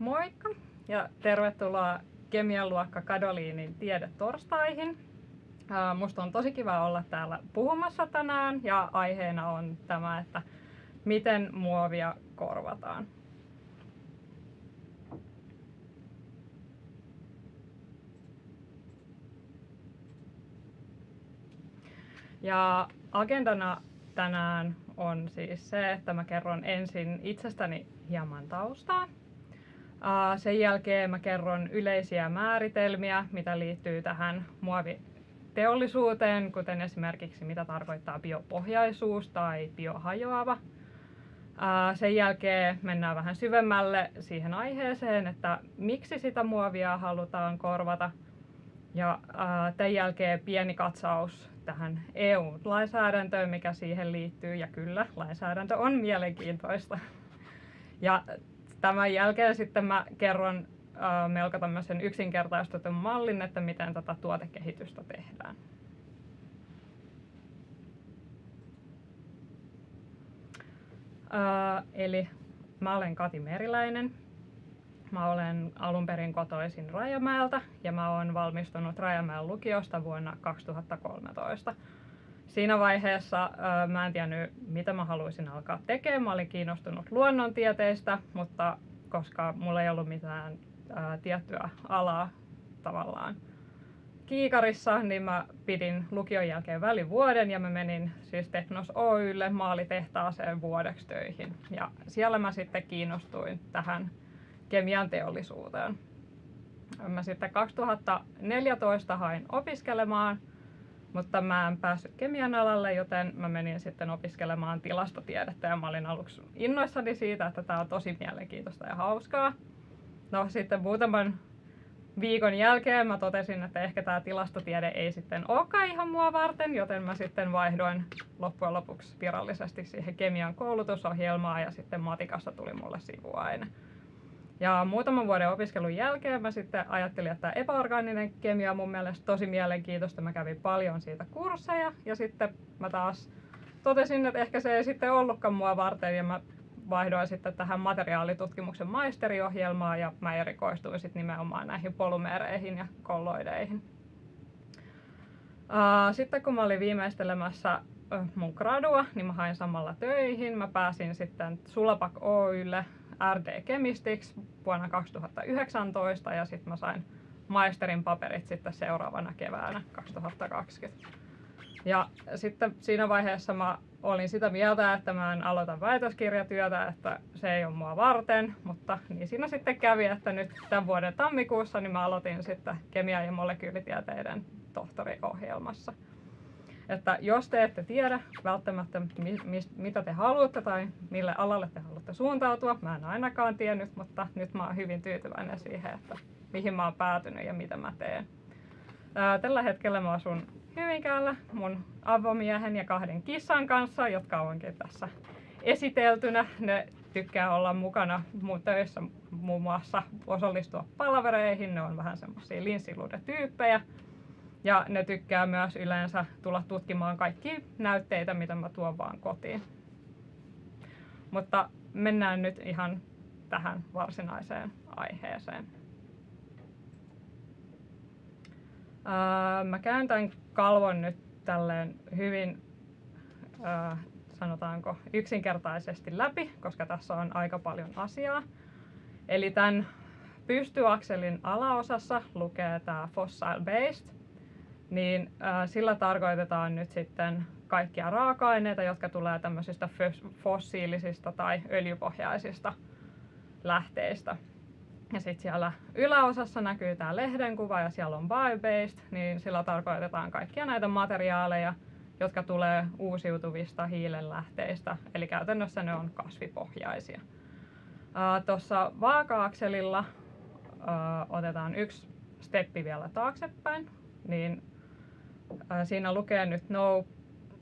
Moikka ja tervetuloa kemian luokka Kadoliinin tiedetorstaihin. Musta on tosi kiva olla täällä puhumassa tänään ja aiheena on tämä, että miten muovia korvataan. Ja agendana tänään on siis se, että mä kerron ensin itsestäni hieman taustaa. Sen jälkeen mä kerron yleisiä määritelmiä, mitä liittyy tähän muoviteollisuuteen, kuten esimerkiksi mitä tarkoittaa biopohjaisuus tai biohajoava. Sen jälkeen mennään vähän syvemmälle siihen aiheeseen, että miksi sitä muovia halutaan korvata. Ja tämän jälkeen pieni katsaus tähän EU-lainsäädäntöön, mikä siihen liittyy. Ja kyllä, lainsäädäntö on mielenkiintoista. Ja tämän jälkeen sitten mä kerron melko tämmöisen yksinkertaistetun mallin, että miten tätä tuotekehitystä tehdään. eli mä olen Kati Meriläinen. Mä olen alun perin kotoisin Rajamäeltä ja mä olen valmistunut Rajamäen lukiosta vuonna 2013. Siinä vaiheessa mä en tiennyt, mitä mä haluaisin alkaa tekemään. Mä olin kiinnostunut luonnontieteistä, mutta koska mulla ei ollut mitään tiettyä alaa tavallaan kiikarissa, niin mä pidin lukion jälkeen välivuoden ja mä menin siis Teknos Oylle maalitehtaaseen vuodeksi töihin. Ja siellä mä sitten kiinnostuin tähän kemian teollisuuteen. Mä sitten 2014 hain opiskelemaan, mutta mä en päässyt kemian alalle, joten mä menin sitten opiskelemaan tilastotiedettä ja mä olin aluksi innoissani siitä, että tämä on tosi mielenkiintoista ja hauskaa. No sitten muutaman viikon jälkeen mä totesin, että ehkä tämä tilastotiede ei sitten olekaan ihan mua varten, joten mä sitten vaihdoin loppujen lopuksi virallisesti siihen kemian koulutusohjelmaan ja sitten matikasta tuli mulle sivuaine. Ja muutaman vuoden opiskelun jälkeen mä sitten ajattelin, että epäorgaaninen kemia on mun mielestä tosi mielenkiintoista. Mä kävin paljon siitä kursseja ja sitten mä taas totesin, että ehkä se ei sitten ollutkaan mua varten ja mä vaihdoin sitten tähän materiaalitutkimuksen maisteriohjelmaan ja mä erikoistuin sitten nimenomaan näihin polymeereihin ja kolloideihin. Sitten kun mä olin viimeistelemässä mun gradua, niin mä hain samalla töihin. Mä pääsin sitten Sulapak Oylle RD Chemistics vuonna 2019 ja sitten mä sain maisterin paperit sitten seuraavana keväänä 2020. Ja sitten siinä vaiheessa mä olin sitä mieltä, että mä en aloita väitöskirjatyötä, että se ei ole mua varten, mutta niin siinä sitten kävi, että nyt tämän vuoden tammikuussa niin mä aloitin sitten kemia- ja molekyylitieteiden tohtoriohjelmassa. Että jos te ette tiedä välttämättä mi, mi, mitä te haluatte tai mille alalle te haluatte suuntautua, mä en ainakaan tiennyt, mutta nyt mä oon hyvin tyytyväinen siihen, että mihin mä oon päätynyt ja mitä mä teen. Tällä hetkellä mä asun Hyvinkäällä mun avomiehen ja kahden kissan kanssa, jotka onkin tässä esiteltynä. Ne tykkää olla mukana mun töissä muun muassa osallistua palavereihin. Ne on vähän semmoisia linssiluudetyyppejä. Ja ne tykkää myös yleensä tulla tutkimaan kaikki näytteitä, mitä mä tuon vaan kotiin. Mutta mennään nyt ihan tähän varsinaiseen aiheeseen. mä kääntän kalvon nyt tälleen hyvin, sanotaanko, yksinkertaisesti läpi, koska tässä on aika paljon asiaa. Eli tämän pystyakselin alaosassa lukee tämä fossil based, niin sillä tarkoitetaan nyt sitten kaikkia raaka-aineita, jotka tulee tämmöisistä fossiilisista tai öljypohjaisista lähteistä. Ja sitten siellä yläosassa näkyy tämä lehden kuva ja siellä on bio-based, niin sillä tarkoitetaan kaikkia näitä materiaaleja, jotka tulee uusiutuvista hiilenlähteistä, eli käytännössä ne on kasvipohjaisia. Tuossa vaaka-akselilla otetaan yksi steppi vielä taaksepäin, niin siinä lukee nyt no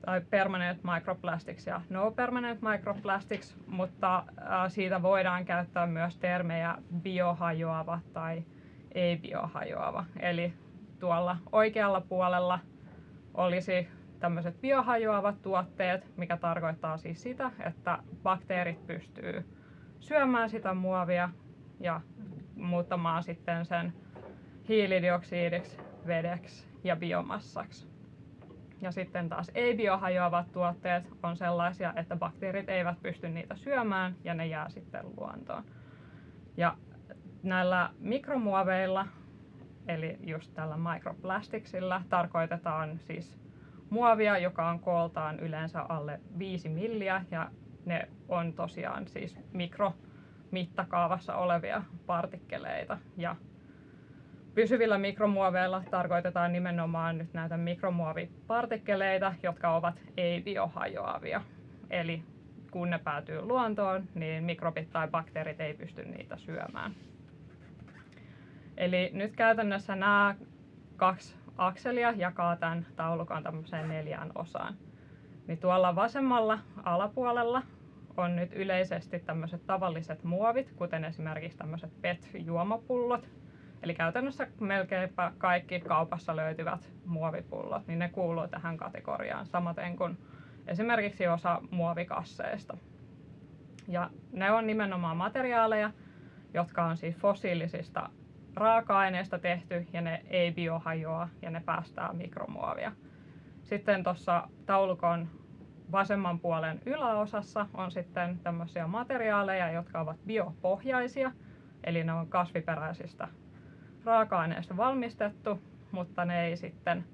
tai permanent microplastics ja no permanent microplastics, mutta siitä voidaan käyttää myös termejä biohajoava tai ei biohajoava. Eli tuolla oikealla puolella olisi tämmöiset biohajoavat tuotteet, mikä tarkoittaa siis sitä, että bakteerit pystyy syömään sitä muovia ja muuttamaan sitten sen hiilidioksidiksi, vedeksi ja biomassaksi. Ja sitten taas ei-biohajoavat tuotteet on sellaisia, että bakteerit eivät pysty niitä syömään ja ne jää sitten luontoon. Ja näillä mikromuoveilla, eli just tällä microplasticsilla, tarkoitetaan siis muovia, joka on kooltaan yleensä alle 5 milliä ja ne on tosiaan siis mikromittakaavassa olevia partikkeleita. Ja pysyvillä mikromuoveilla tarkoitetaan nimenomaan nyt näitä mikromuovipartikkeleita, jotka ovat ei-biohajoavia. Eli kun ne päätyy luontoon, niin mikrobit tai bakteerit ei pysty niitä syömään. Eli nyt käytännössä nämä kaksi akselia jakaa tämän taulukon tämmöiseen neljään osaan. Niin tuolla vasemmalla alapuolella on nyt yleisesti tämmöiset tavalliset muovit, kuten esimerkiksi tämmöiset PET-juomapullot. Eli käytännössä melkeinpä kaikki kaupassa löytyvät muovipullot, niin ne kuuluu tähän kategoriaan, samaten kuin esimerkiksi osa muovikasseista. Ja ne on nimenomaan materiaaleja, jotka on siis fossiilisista raaka-aineista tehty ja ne ei biohajoa ja ne päästää mikromuovia. Sitten tuossa taulukon vasemman puolen yläosassa on sitten tämmöisiä materiaaleja, jotka ovat biopohjaisia, eli ne on kasviperäisistä raaka-aineista valmistettu, mutta ne ei sitten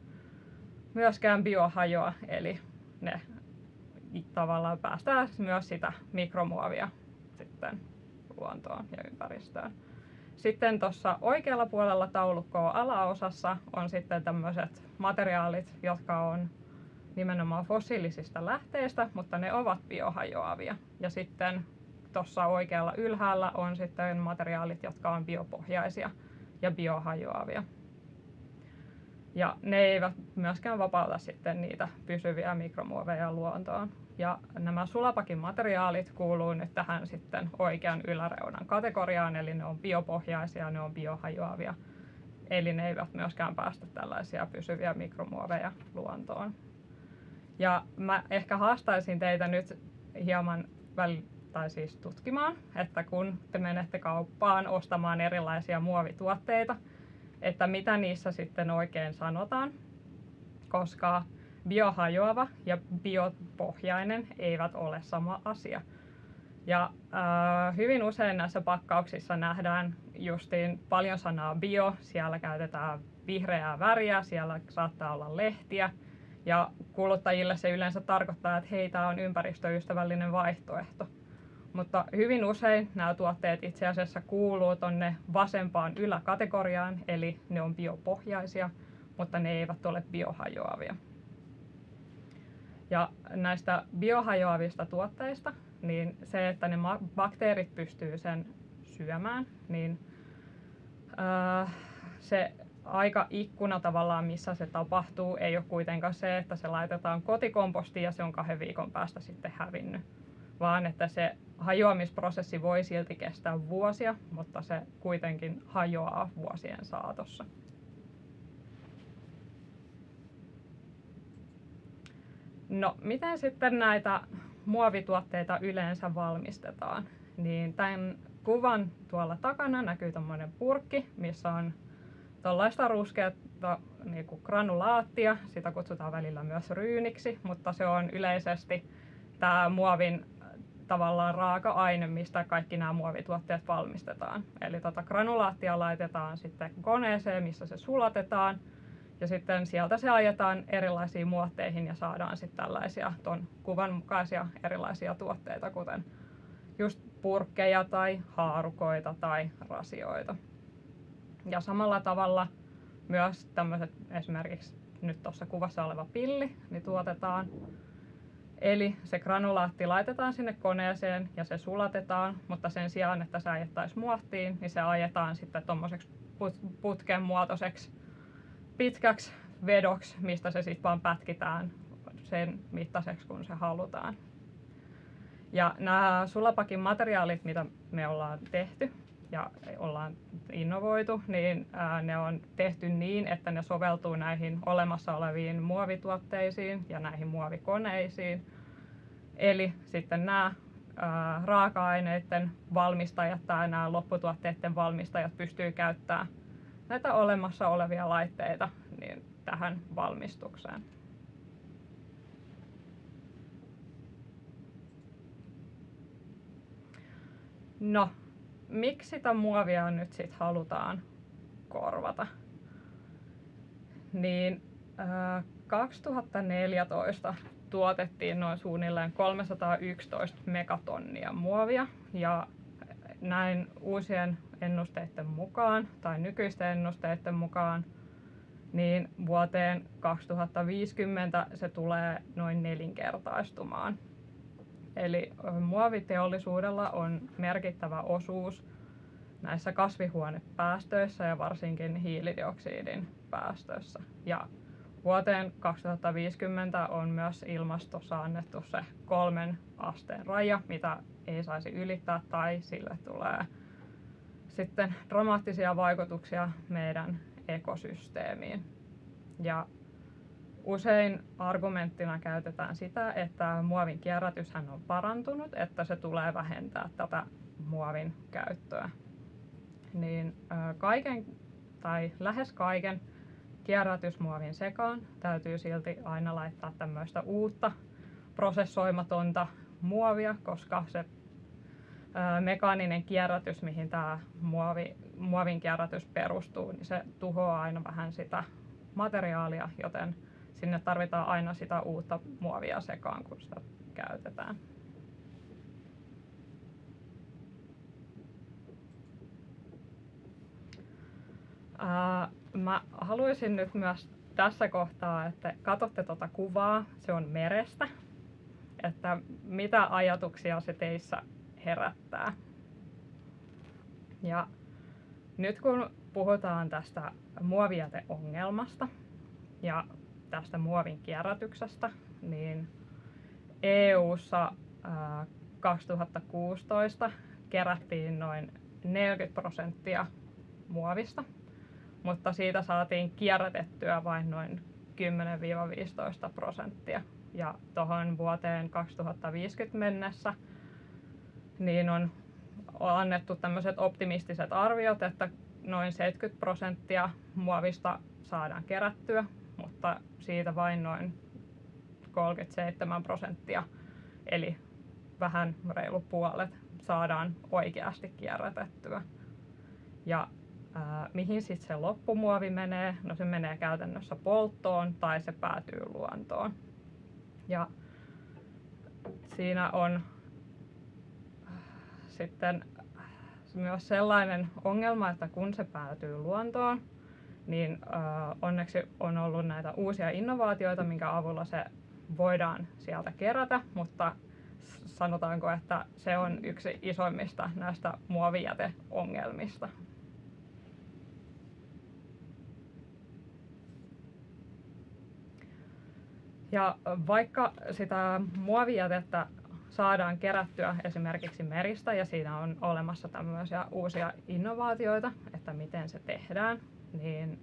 myöskään biohajoa, eli ne tavallaan päästää myös sitä mikromuovia sitten luontoon ja ympäristöön. Sitten tuossa oikealla puolella taulukkoa alaosassa on sitten tämmöiset materiaalit, jotka on nimenomaan fossiilisista lähteistä, mutta ne ovat biohajoavia. Ja sitten tuossa oikealla ylhäällä on sitten materiaalit, jotka on biopohjaisia ja biohajoavia. Ja ne eivät myöskään vapauta sitten niitä pysyviä mikromuoveja luontoon. Ja nämä sulapakin materiaalit kuuluu nyt tähän sitten oikean yläreunan kategoriaan, eli ne on biopohjaisia, ne on biohajoavia. Eli ne eivät myöskään päästä tällaisia pysyviä mikromuoveja luontoon. Ja mä ehkä haastaisin teitä nyt hieman väl, tai siis tutkimaan, että kun te menette kauppaan ostamaan erilaisia muovituotteita, että mitä niissä sitten oikein sanotaan, koska biohajoava ja biopohjainen eivät ole sama asia. Ja äh, hyvin usein näissä pakkauksissa nähdään justiin paljon sanaa bio, siellä käytetään vihreää väriä, siellä saattaa olla lehtiä, ja kuluttajille se yleensä tarkoittaa, että hei, tämä on ympäristöystävällinen vaihtoehto. Mutta hyvin usein nämä tuotteet itse asiassa kuuluu tuonne vasempaan yläkategoriaan, eli ne on biopohjaisia, mutta ne eivät ole biohajoavia. Ja näistä biohajoavista tuotteista, niin se, että ne bakteerit pystyy sen syömään, niin äh, se aika ikkuna tavallaan, missä se tapahtuu, ei ole kuitenkaan se, että se laitetaan kotikompostiin ja se on kahden viikon päästä sitten hävinnyt, vaan että se hajoamisprosessi voi silti kestää vuosia, mutta se kuitenkin hajoaa vuosien saatossa. No, miten sitten näitä muovituotteita yleensä valmistetaan? Niin tämän kuvan tuolla takana näkyy tämmöinen purkki, missä on tuollaista ruskeata niin kuin granulaattia, sitä kutsutaan välillä myös ryyniksi, mutta se on yleisesti tämä muovin tavallaan raaka-aine, mistä kaikki nämä muovituotteet valmistetaan. Eli tota granulaattia laitetaan sitten koneeseen, missä se sulatetaan, ja sitten sieltä se ajetaan erilaisiin muotteihin ja saadaan sitten tällaisia ton kuvan mukaisia erilaisia tuotteita, kuten just purkkeja tai haarukoita tai rasioita. Ja samalla tavalla myös tämmöiset esimerkiksi nyt tuossa kuvassa oleva pilli, niin tuotetaan. Eli se granulaatti laitetaan sinne koneeseen ja se sulatetaan, mutta sen sijaan, että se ajettaisiin muottiin, niin se ajetaan sitten tuommoiseksi putken muotoiseksi pitkäksi vedoksi, mistä se sitten vaan pätkitään sen mittaiseksi, kun se halutaan. Ja nämä sulapakin materiaalit, mitä me ollaan tehty ja ollaan innovoitu, niin ne on tehty niin, että ne soveltuu näihin olemassa oleviin muovituotteisiin ja näihin muovikoneisiin. Eli sitten nämä ää, raaka-aineiden valmistajat tai nämä lopputuotteiden valmistajat pystyy käyttämään näitä olemassa olevia laitteita niin tähän valmistukseen. No, miksi sitä muovia nyt sitten halutaan korvata? Niin äh, 2014 tuotettiin noin suunnilleen 311 megatonnia muovia ja näin uusien ennusteiden mukaan tai nykyisten ennusteiden mukaan niin vuoteen 2050 se tulee noin nelinkertaistumaan. Eli muoviteollisuudella on merkittävä osuus näissä kasvihuonepäästöissä ja varsinkin hiilidioksidin päästöissä. Ja vuoteen 2050 on myös ilmastossa annettu se kolmen asteen raja, mitä ei saisi ylittää tai sille tulee sitten dramaattisia vaikutuksia meidän ekosysteemiin. Ja usein argumenttina käytetään sitä, että muovin kierrätyshän on parantunut, että se tulee vähentää tätä muovin käyttöä. Niin kaiken tai lähes kaiken kierrätysmuovin sekaan täytyy silti aina laittaa tämmöistä uutta prosessoimatonta muovia, koska se mekaaninen kierrätys, mihin tämä muovi, muovin kierrätys perustuu, niin se tuhoaa aina vähän sitä materiaalia, joten sinne tarvitaan aina sitä uutta muovia sekaan, kun sitä käytetään. Ää, mä haluaisin nyt myös tässä kohtaa, että katsotte tuota kuvaa, se on merestä, että mitä ajatuksia se teissä herättää. Ja nyt kun puhutaan tästä muovijäteongelmasta ja tästä muovin kierrätyksestä, niin EU:ssa 2016 kerättiin noin 40 prosenttia muovista, mutta siitä saatiin kierrätettyä vain noin 10-15 prosenttia. Ja tuohon vuoteen 2050 mennessä niin on annettu tämmöiset optimistiset arviot, että noin 70 prosenttia muovista saadaan kerättyä, mutta siitä vain noin 37 prosenttia, eli vähän reilu puolet, saadaan oikeasti kierrätettyä. Ja ää, mihin sitten se loppumuovi menee? No se menee käytännössä polttoon tai se päätyy luontoon. Ja siinä on sitten myös sellainen ongelma, että kun se päätyy luontoon, niin onneksi on ollut näitä uusia innovaatioita, minkä avulla se voidaan sieltä kerätä, mutta sanotaanko, että se on yksi isoimmista näistä muovijäteongelmista. Ja vaikka sitä muovijätettä saadaan kerättyä esimerkiksi meristä ja siinä on olemassa tämmöisiä uusia innovaatioita, että miten se tehdään, niin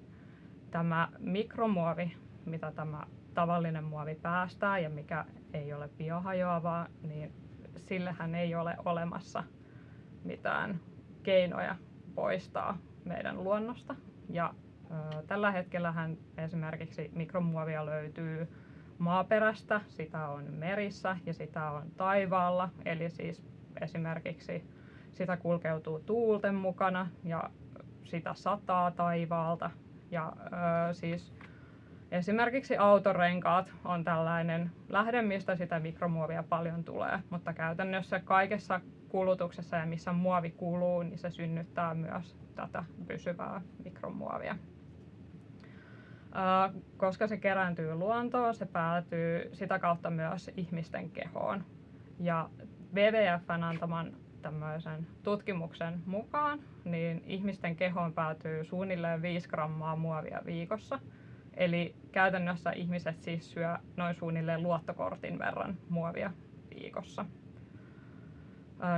tämä mikromuovi, mitä tämä tavallinen muovi päästää ja mikä ei ole biohajoavaa, niin sillehän ei ole olemassa mitään keinoja poistaa meidän luonnosta. Ja ö, tällä hetkellähän esimerkiksi mikromuovia löytyy maaperästä, sitä on merissä ja sitä on taivaalla. Eli siis esimerkiksi sitä kulkeutuu tuulten mukana ja sitä sataa taivaalta. Ja ö, siis esimerkiksi autorenkaat on tällainen lähde, mistä sitä mikromuovia paljon tulee, mutta käytännössä kaikessa kulutuksessa ja missä muovi kuluu, niin se synnyttää myös tätä pysyvää mikromuovia koska se kerääntyy luontoon, se päätyy sitä kautta myös ihmisten kehoon. Ja WWFn antaman tämmöisen tutkimuksen mukaan, niin ihmisten kehoon päätyy suunnilleen 5 grammaa muovia viikossa. Eli käytännössä ihmiset siis syö noin suunnilleen luottokortin verran muovia viikossa.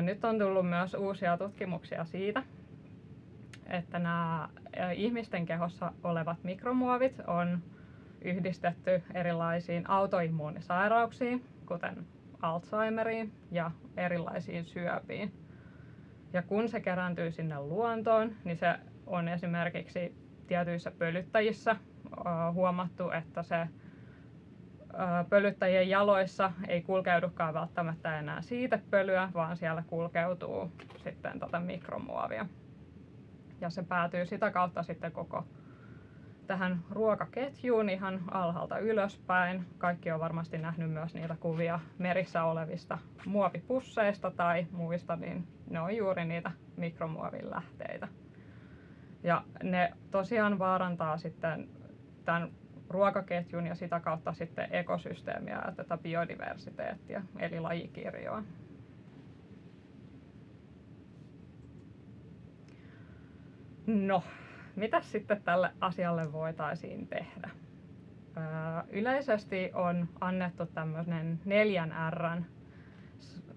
Nyt on tullut myös uusia tutkimuksia siitä, että nämä ihmisten kehossa olevat mikromuovit on yhdistetty erilaisiin autoimmuunisairauksiin, kuten Alzheimeriin ja erilaisiin syöpiin. Ja kun se kerääntyy sinne luontoon, niin se on esimerkiksi tietyissä pölyttäjissä huomattu, että se pölyttäjien jaloissa ei kulkeudukaan välttämättä enää siitepölyä, vaan siellä kulkeutuu sitten tota mikromuovia. Ja se päätyy sitä kautta sitten koko tähän ruokaketjuun ihan alhaalta ylöspäin. Kaikki on varmasti nähnyt myös niitä kuvia merissä olevista muovipusseista tai muista, niin ne on juuri niitä mikromuovin lähteitä. Ja ne tosiaan vaarantaa sitten tämän ruokaketjun ja sitä kautta sitten ekosysteemiä ja tätä biodiversiteettiä, eli lajikirjoa. No, mitä sitten tälle asialle voitaisiin tehdä? Öö, yleisesti on annettu tämmöinen neljän Rn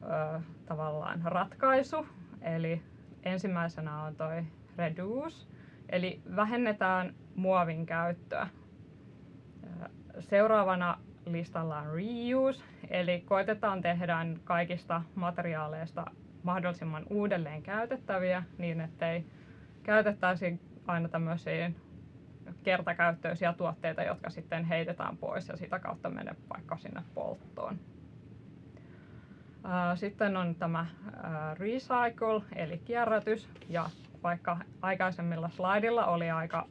öö, tavallaan ratkaisu, eli ensimmäisenä on toi reduce, eli vähennetään muovin käyttöä. Seuraavana listalla on reuse, eli koitetaan tehdä kaikista materiaaleista mahdollisimman uudelleen käytettäviä niin, ettei käytettäisi aina tämmöisiä kertakäyttöisiä tuotteita, jotka sitten heitetään pois ja sitä kautta menee vaikka sinne polttoon. Sitten on tämä recycle eli kierrätys ja vaikka aikaisemmilla slaidilla oli aika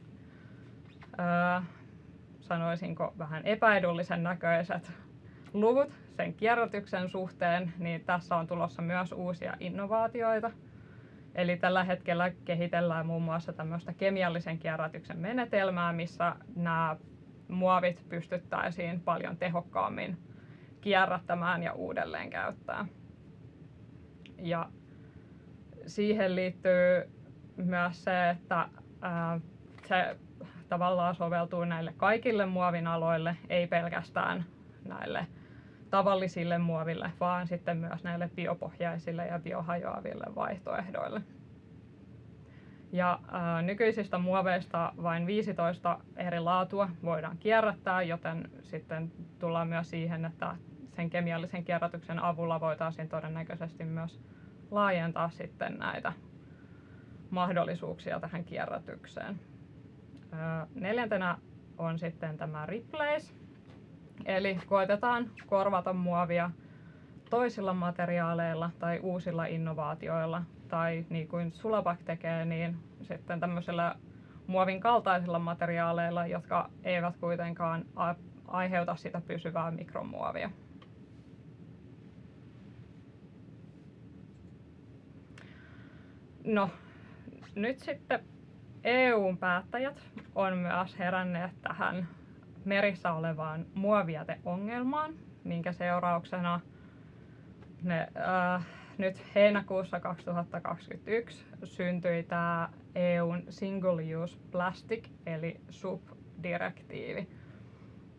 sanoisinko vähän epäedullisen näköiset luvut sen kierrätyksen suhteen, niin tässä on tulossa myös uusia innovaatioita – Eli tällä hetkellä kehitellään muun muassa tämmöistä kemiallisen kierrätyksen menetelmää, missä nämä muovit pystyttäisiin paljon tehokkaammin kierrättämään ja uudelleen käyttää. Ja siihen liittyy myös se, että se tavallaan soveltuu näille kaikille muovin aloille, ei pelkästään näille tavallisille muoville, vaan sitten myös näille biopohjaisille ja biohajoaville vaihtoehdoille. Ja ää, nykyisistä muoveista vain 15 eri laatua voidaan kierrättää, joten sitten tullaan myös siihen, että sen kemiallisen kierrätyksen avulla voitaisiin todennäköisesti myös laajentaa sitten näitä mahdollisuuksia tähän kierrätykseen. Neljäntenä on sitten tämä replace, Eli koitetaan korvata muovia toisilla materiaaleilla tai uusilla innovaatioilla tai niin kuin Sulabak tekee, niin sitten tämmöisillä muovin kaltaisilla materiaaleilla, jotka eivät kuitenkaan aiheuta sitä pysyvää mikromuovia. No, nyt sitten EUn päättäjät on myös heränneet tähän merissä olevaan muovijäteongelmaan, minkä seurauksena ne, äh, nyt heinäkuussa 2021 syntyi tämä EUn Single Use Plastic eli SUP-direktiivi,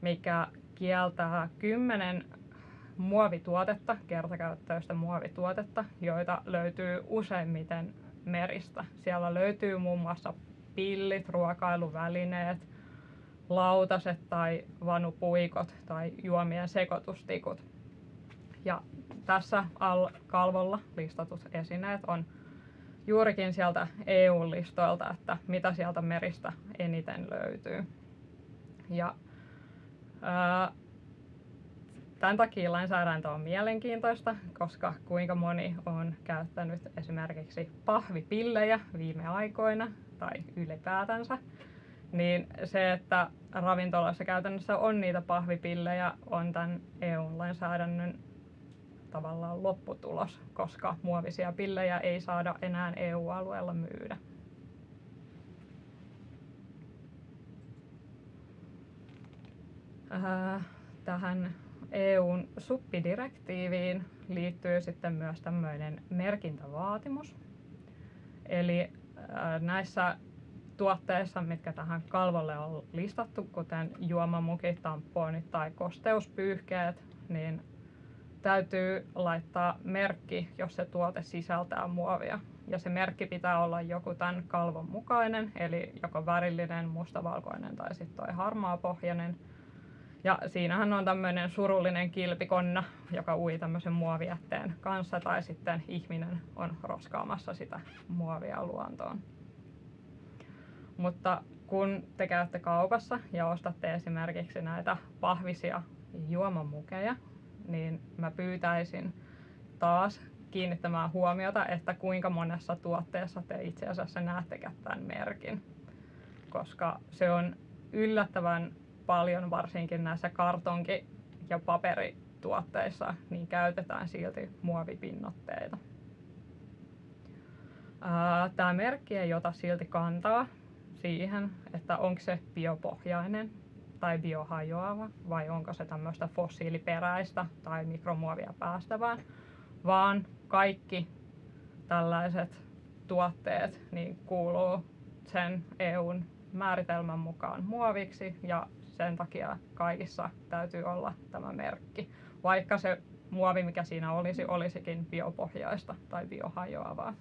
mikä kieltää kymmenen muovituotetta, kertakäyttöistä muovituotetta, joita löytyy useimmiten meristä. Siellä löytyy muun muassa pillit, ruokailuvälineet, lautaset tai vanupuikot tai juomien sekoitustikut. Ja tässä al- kalvolla listatut esineet on juurikin sieltä EU-listoilta, että mitä sieltä meristä eniten löytyy. Ja ää, tämän takia lainsäädäntö on mielenkiintoista, koska kuinka moni on käyttänyt esimerkiksi pahvipillejä viime aikoina tai ylipäätänsä niin se, että ravintoloissa käytännössä on niitä pahvipillejä, on tämän EU-lainsäädännön tavallaan lopputulos, koska muovisia pillejä ei saada enää EU-alueella myydä. Tähän EUn suppidirektiiviin liittyy sitten myös tämmöinen merkintävaatimus. Eli näissä tuotteissa, mitkä tähän kalvolle on listattu, kuten juomamukit, tamponit tai kosteuspyyhkeet, niin täytyy laittaa merkki, jos se tuote sisältää muovia. Ja se merkki pitää olla joku tämän kalvon mukainen, eli joko värillinen, mustavalkoinen tai sitten toi harmaapohjainen. Ja siinähän on tämmöinen surullinen kilpikonna, joka ui tämmöisen muovijätteen kanssa, tai sitten ihminen on roskaamassa sitä muovia luontoon. Mutta kun te käytte kaupassa ja ostatte esimerkiksi näitä pahvisia juomamukeja, niin mä pyytäisin taas kiinnittämään huomiota, että kuinka monessa tuotteessa te itse asiassa näette tämän merkin. Koska se on yllättävän paljon, varsinkin näissä kartonki- ja paperituotteissa, niin käytetään silti muovipinnotteita. Tämä merkki ei ota silti kantaa siihen, että onko se biopohjainen tai biohajoava vai onko se tämmöistä fossiiliperäistä tai mikromuovia päästävää, vaan kaikki tällaiset tuotteet niin kuuluu sen EUn määritelmän mukaan muoviksi ja sen takia kaikissa täytyy olla tämä merkki, vaikka se muovi, mikä siinä olisi, olisikin biopohjaista tai biohajoavaa.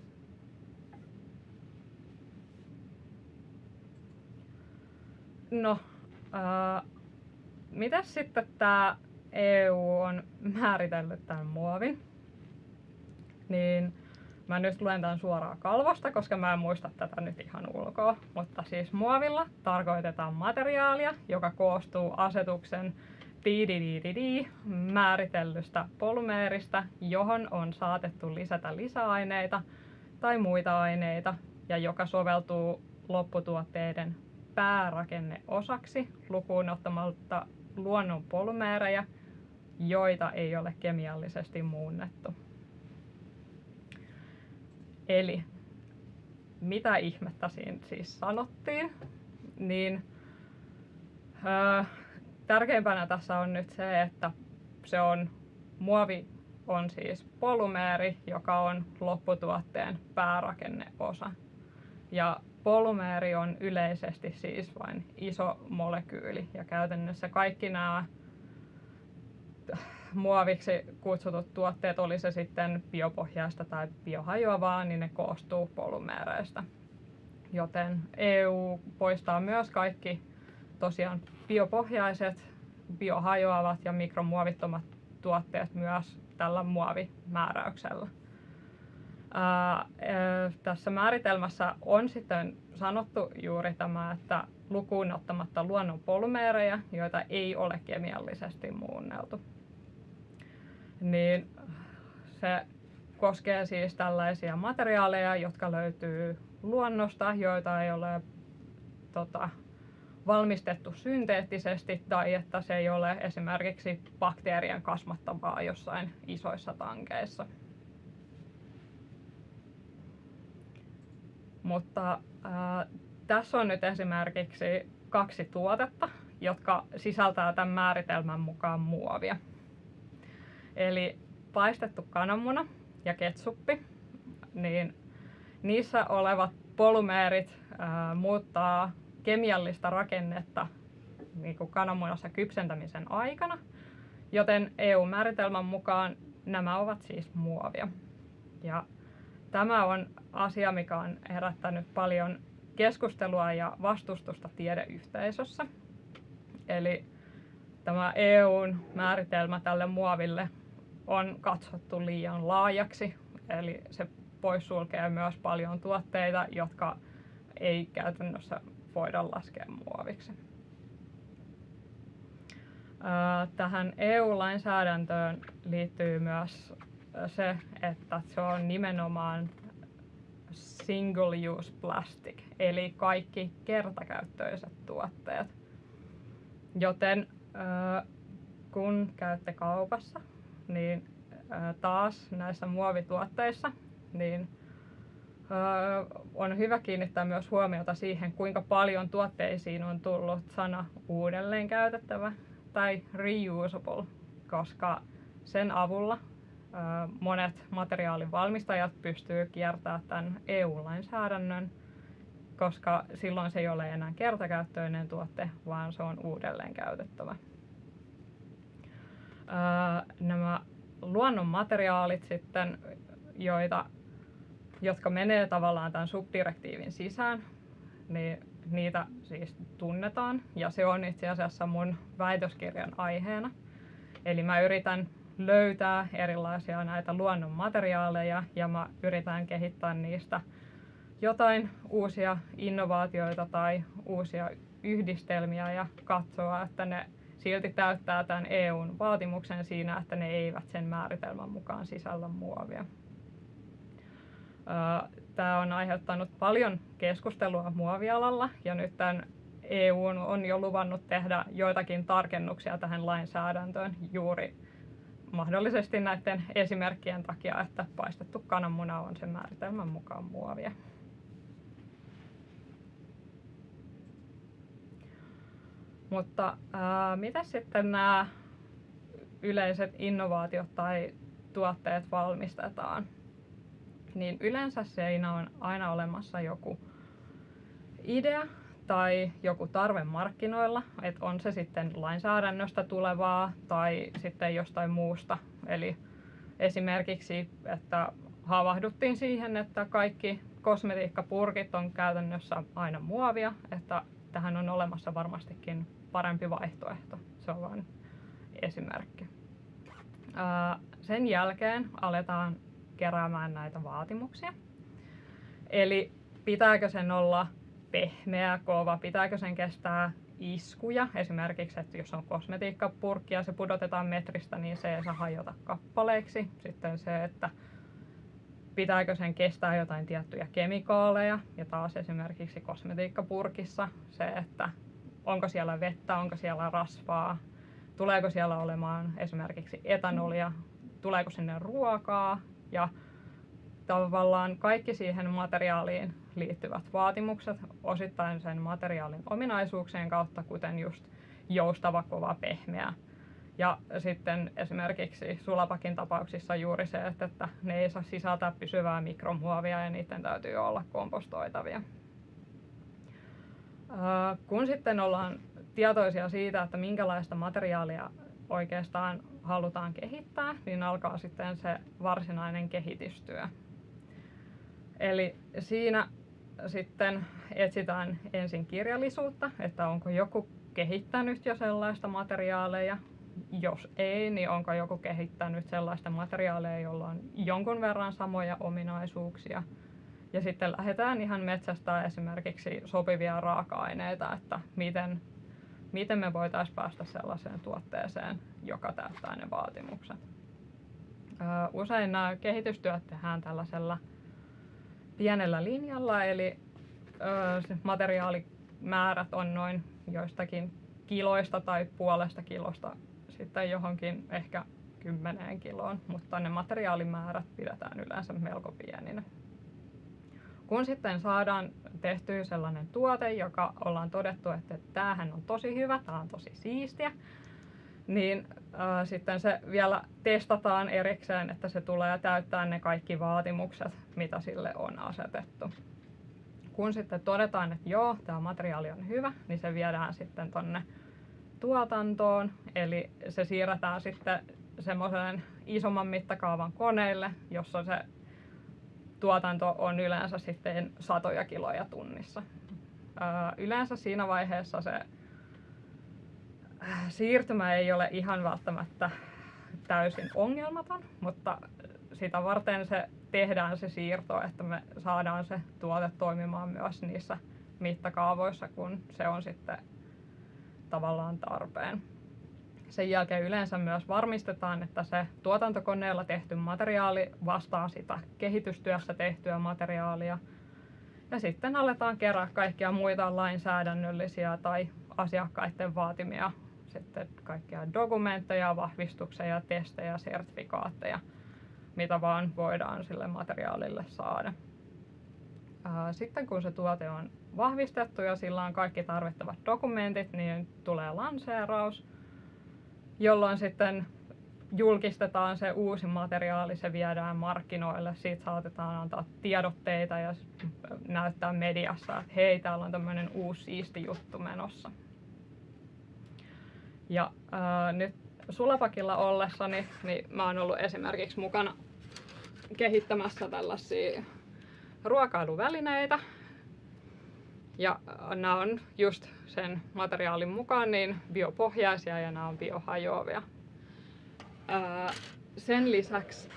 No, äh, mitä sitten tämä EU on määritellyt tämän muovin? Niin mä nyt luen tämän suoraan kalvosta, koska mä en muista tätä nyt ihan ulkoa. Mutta siis muovilla tarkoitetaan materiaalia, joka koostuu asetuksen määritellystä polymeeristä, johon on saatettu lisätä lisäaineita tai muita aineita ja joka soveltuu lopputuotteiden päärakenneosaksi lukuun ottamatta luonnon polymeerejä, joita ei ole kemiallisesti muunnettu. Eli mitä ihmettä siinä siis sanottiin, niin öö, tärkeimpänä tässä on nyt se, että se on muovi on siis polymeeri, joka on lopputuotteen päärakenneosa. Ja polymeeri on yleisesti siis vain iso molekyyli ja käytännössä kaikki nämä muoviksi kutsutut tuotteet, oli se sitten biopohjaista tai biohajoavaa, niin ne koostuu polymeereistä. Joten EU poistaa myös kaikki tosiaan biopohjaiset, biohajoavat ja mikromuovittomat tuotteet myös tällä muovimääräyksellä. Tässä määritelmässä on sitten sanottu juuri tämä, että lukuun ottamatta luonnon polymeerejä, joita ei ole kemiallisesti muunneltu niin se koskee siis tällaisia materiaaleja, jotka löytyy luonnosta, joita ei ole tota, valmistettu synteettisesti tai että se ei ole esimerkiksi bakteerien kasvattavaa jossain isoissa tankeissa. Mutta ää, tässä on nyt esimerkiksi kaksi tuotetta, jotka sisältää tämän määritelmän mukaan muovia. Eli paistettu kananmuna ja ketsuppi, niin niissä olevat polymeerit ää, muuttaa kemiallista rakennetta niin kuin kananmunassa kypsentämisen aikana, joten EU-määritelmän mukaan nämä ovat siis muovia. Ja tämä on asia, mikä on herättänyt paljon keskustelua ja vastustusta tiedeyhteisössä. Eli tämä EUn määritelmä tälle muoville on katsottu liian laajaksi, eli se poissulkee myös paljon tuotteita, jotka ei käytännössä voida laskea muoviksi. Tähän EU-lainsäädäntöön liittyy myös se, että se on nimenomaan single use plastic, eli kaikki kertakäyttöiset tuotteet. Joten kun käytte kaupassa niin taas näissä muovituotteissa niin on hyvä kiinnittää myös huomiota siihen, kuinka paljon tuotteisiin on tullut sana uudelleen käytettävä tai reusable, koska sen avulla monet materiaalin valmistajat pystyy kiertämään tämän EU-lainsäädännön, koska silloin se ei ole enää kertakäyttöinen tuote, vaan se on uudelleen käytettävä nämä luonnonmateriaalit sitten, joita, jotka menee tavallaan tämän subdirektiivin sisään, niin niitä siis tunnetaan ja se on itse asiassa mun väitöskirjan aiheena. Eli mä yritän löytää erilaisia näitä luonnon materiaaleja ja mä yritän kehittää niistä jotain uusia innovaatioita tai uusia yhdistelmiä ja katsoa, että ne silti täyttää tämän EUn vaatimuksen siinä, että ne eivät sen määritelmän mukaan sisällä muovia. Tämä on aiheuttanut paljon keskustelua muovialalla ja nyt tämän EU on jo luvannut tehdä joitakin tarkennuksia tähän lainsäädäntöön juuri mahdollisesti näiden esimerkkien takia, että paistettu kananmuna on sen määritelmän mukaan muovia. Mutta mitä sitten nämä yleiset innovaatiot tai tuotteet valmistetaan? Niin yleensä siinä on aina olemassa joku idea tai joku tarve markkinoilla, että on se sitten lainsäädännöstä tulevaa tai sitten jostain muusta. Eli esimerkiksi, että havahduttiin siihen, että kaikki kosmetiikkapurkit on käytännössä aina muovia, että tähän on olemassa varmastikin parempi vaihtoehto. Se on vain esimerkki. Sen jälkeen aletaan keräämään näitä vaatimuksia. Eli pitääkö sen olla pehmeä, kova, pitääkö sen kestää iskuja. Esimerkiksi, että jos on kosmetiikkapurkki ja se pudotetaan metristä, niin se ei saa hajota kappaleiksi. Sitten se, että pitääkö sen kestää jotain tiettyjä kemikaaleja. Ja taas esimerkiksi kosmetiikkapurkissa se, että onko siellä vettä, onko siellä rasvaa, tuleeko siellä olemaan esimerkiksi etanolia, tuleeko sinne ruokaa ja tavallaan kaikki siihen materiaaliin liittyvät vaatimukset osittain sen materiaalin ominaisuuksien kautta, kuten just joustava, kova, pehmeä. Ja sitten esimerkiksi sulapakin tapauksissa juuri se, että ne ei saa sisältää pysyvää mikromuovia ja niiden täytyy olla kompostoitavia. Kun sitten ollaan tietoisia siitä, että minkälaista materiaalia oikeastaan halutaan kehittää, niin alkaa sitten se varsinainen kehitystyö. Eli siinä sitten etsitään ensin kirjallisuutta, että onko joku kehittänyt jo sellaista materiaaleja. Jos ei, niin onko joku kehittänyt sellaista materiaaleja, jolla on jonkun verran samoja ominaisuuksia. Ja sitten lähdetään ihan metsästä esimerkiksi sopivia raaka-aineita, että miten, miten me voitaisiin päästä sellaiseen tuotteeseen, joka täyttää ne vaatimukset. Usein nämä kehitystyöt tehdään tällaisella pienellä linjalla, eli se materiaalimäärät on noin joistakin kiloista tai puolesta kilosta sitten johonkin ehkä kymmeneen kiloon, mutta ne materiaalimäärät pidetään yleensä melko pieninä. Kun sitten saadaan tehtyä sellainen tuote, joka ollaan todettu, että tämähän on tosi hyvä, tämä on tosi siistiä, niin äh, sitten se vielä testataan erikseen, että se tulee täyttää ne kaikki vaatimukset, mitä sille on asetettu. Kun sitten todetaan, että joo, tämä materiaali on hyvä, niin se viedään sitten tonne tuotantoon, eli se siirretään sitten semmoisen isomman mittakaavan koneille, jossa se tuotanto on yleensä sitten satoja kiloja tunnissa. Äh, yleensä siinä vaiheessa se siirtymä ei ole ihan välttämättä täysin ongelmaton, mutta sitä varten se tehdään se siirto, että me saadaan se tuote toimimaan myös niissä mittakaavoissa, kun se on sitten tavallaan tarpeen. Sen jälkeen yleensä myös varmistetaan, että se tuotantokoneella tehty materiaali vastaa sitä kehitystyössä tehtyä materiaalia. Ja sitten aletaan kerää kaikkia muita lainsäädännöllisiä tai asiakkaiden vaatimia sitten kaikkia dokumentteja, vahvistuksia, testejä, sertifikaatteja, mitä vaan voidaan sille materiaalille saada. Sitten kun se tuote on vahvistettu ja sillä on kaikki tarvittavat dokumentit, niin tulee lanseeraus, jolloin sitten julkistetaan se uusi materiaali, se viedään markkinoille, siitä saatetaan antaa tiedotteita ja näyttää mediassa, että hei, täällä on tämmöinen uusi siisti juttu menossa. Ja ää, nyt Sulapakilla ollessani, niin mä oon ollut esimerkiksi mukana kehittämässä tällaisia ruokailuvälineitä. Ja nämä on just sen materiaalin mukaan niin biopohjaisia ja nämä on biohajoavia. Ää, sen lisäksi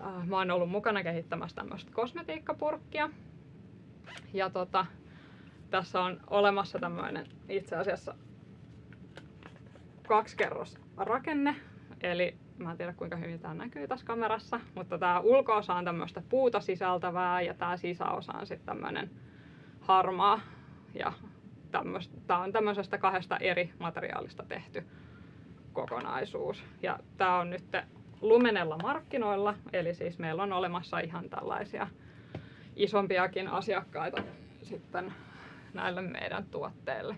ää, mä oon ollut mukana kehittämässä tämmöistä kosmetiikkapurkkia. Ja tota, tässä on olemassa tämmöinen itse asiassa kaksikerros rakenne, eli mä en tiedä kuinka hyvin tämä näkyy tässä kamerassa, mutta tämä ulkoosa on tämmöistä puuta sisältävää ja tämä sisäosa on sitten tämmöinen harmaa ja tämä on tämmöisestä kahdesta eri materiaalista tehty kokonaisuus. Ja tämä on nyt Lumenella markkinoilla, eli siis meillä on olemassa ihan tällaisia isompiakin asiakkaita sitten näille meidän tuotteille.